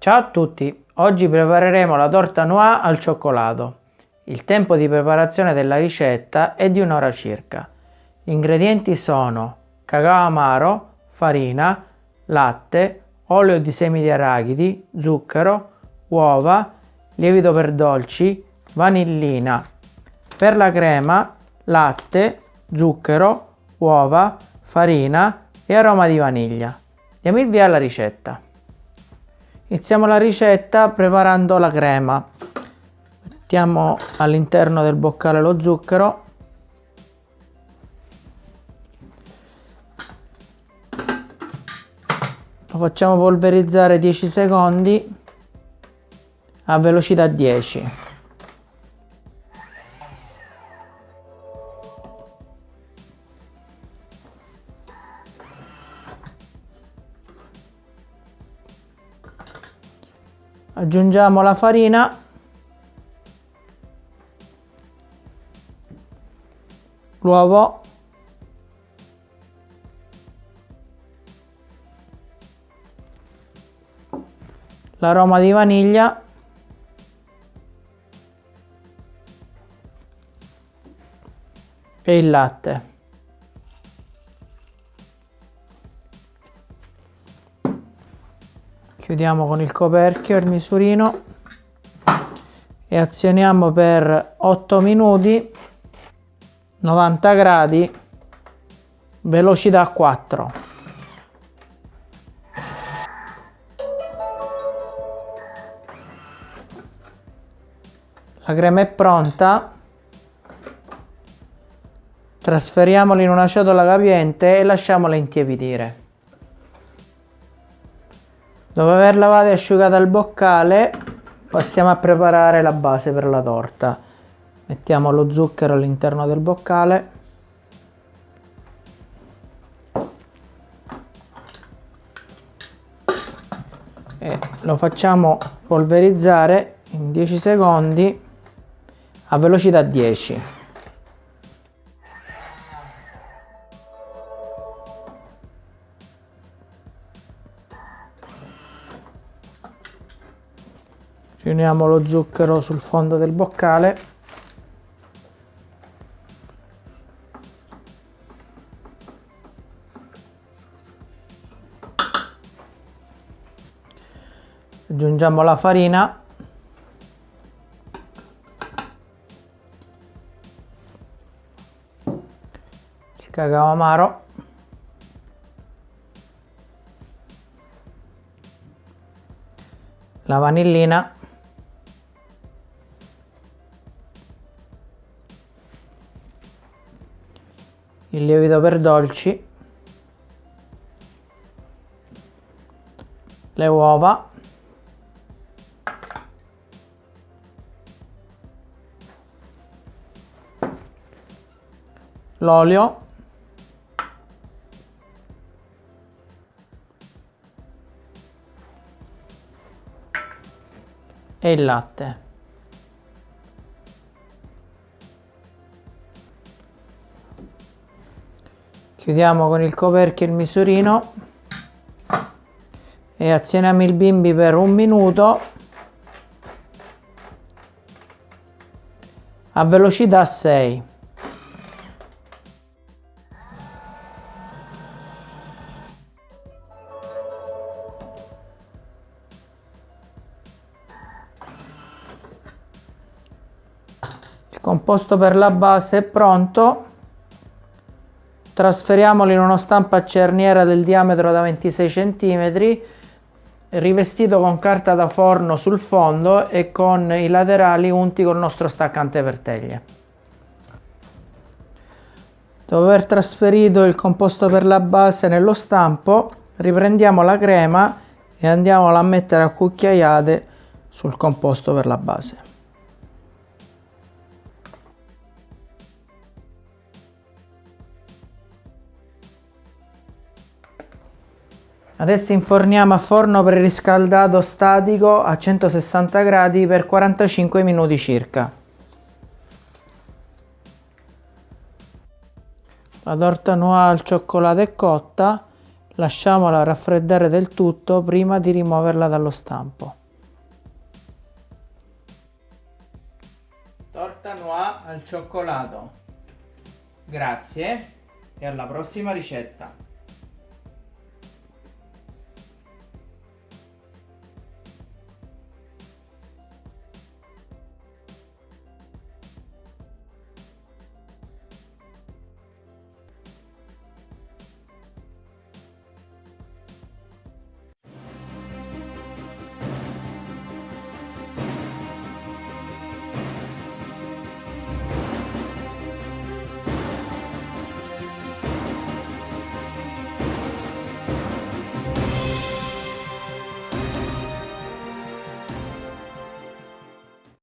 Ciao a tutti, oggi prepareremo la torta noix al cioccolato. Il tempo di preparazione della ricetta è di un'ora circa. Gli ingredienti sono cacao amaro, farina, latte, olio di semi di arachidi, zucchero, uova, lievito per dolci, vanillina. Per la crema, latte, zucchero, uova, farina e aroma di vaniglia. Diamo il via alla ricetta. Iniziamo la ricetta preparando la crema. Mettiamo all'interno del boccale lo zucchero. Lo facciamo polverizzare 10 secondi a velocità 10. Aggiungiamo la farina. L'uovo. L'aroma di vaniglia. E il latte chiudiamo con il coperchio il misurino. E azioniamo per 8 minuti 90 gradi velocità 4 la crema è pronta. Trasferiamola in una ciotola capiente e lasciamola intiepidire Dopo aver lavato e asciugato il boccale passiamo a preparare la base per la torta. Mettiamo lo zucchero all'interno del boccale. E lo facciamo polverizzare in 10 secondi a velocità 10. Riuniamo lo zucchero sul fondo del boccale. Aggiungiamo la farina. Il cacao amaro. La vanillina il lievito per dolci, le uova, l'olio, e il latte. Chiudiamo con il coperchio il misurino. E azioniamo il bimbi per un minuto. A velocità 6 il composto per la base è pronto trasferiamolo in uno stampo a cerniera del diametro da 26 cm rivestito con carta da forno sul fondo e con i laterali unti col nostro staccante per teglie. Dopo aver trasferito il composto per la base nello stampo riprendiamo la crema e andiamola a mettere a cucchiaiate sul composto per la base. Adesso inforniamo a forno preriscaldato statico a 160 gradi per 45 minuti circa. La torta noir al cioccolato è cotta, lasciamola raffreddare del tutto prima di rimuoverla dallo stampo. Torta noir al cioccolato. Grazie e alla prossima ricetta.